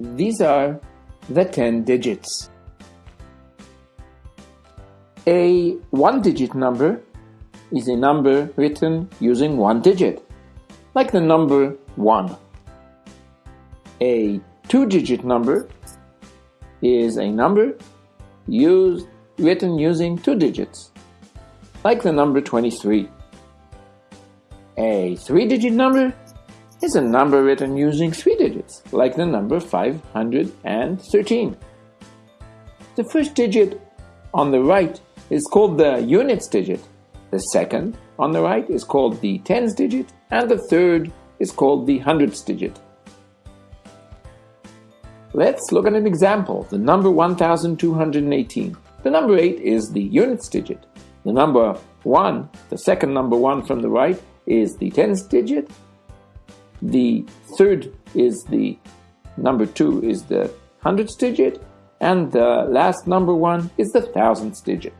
These are the 10 digits. A one-digit number is a number written using one digit, like the number 1. A two-digit number is a number used, written using two digits, like the number 23. A three-digit number is a number written using three digits, like the number 513. The first digit on the right is called the units digit, the second on the right is called the tens digit, and the third is called the hundreds digit. Let's look at an example, the number 1218. The number 8 is the units digit. The number 1, the second number 1 from the right, is the tens digit. The third is the number 2 is the hundredth digit. And the last number 1 is the thousandth digit.